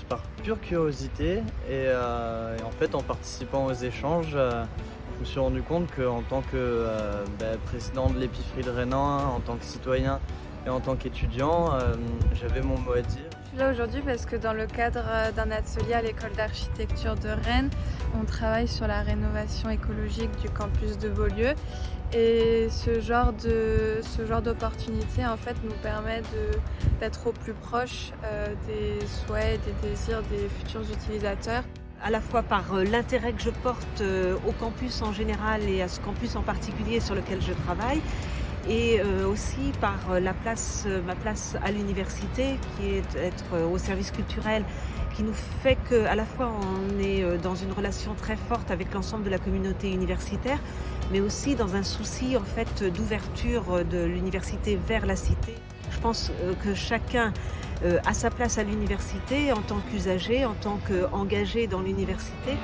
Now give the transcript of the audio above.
par pure curiosité et, euh, et en fait en participant aux échanges, euh, je me suis rendu compte qu'en tant que euh, bah, président de l'épicerie de Rénan, en tant que citoyen et en tant qu'étudiant, j'avais mon mot à dire. Suis là aujourd'hui parce que dans le cadre euh, d'un atelier à l'école d'architecture de Rennes, on travaille sur la rénovation écologique du campus de Beaulieu. Et ce genre d'opportunité en fait nous permet d'être au plus proche euh, des souhaits, des désirs des futurs utilisateurs. à la fois par euh, l'intérêt que je porte au campus en général et à ce campus en particulier sur lequel je travaille, et euh, aussi par euh, euh, ma place à l'université, qui est d'être euh, au service culturel, qui nous fait qu'à la fois on est dans une relation très forte avec l'ensemble de la communauté universitaire, mais aussi dans un souci en fait d'ouverture de l'université vers la cité. Je pense que chacun a sa place à l'université en tant qu'usager, en tant qu'engagé dans l'université.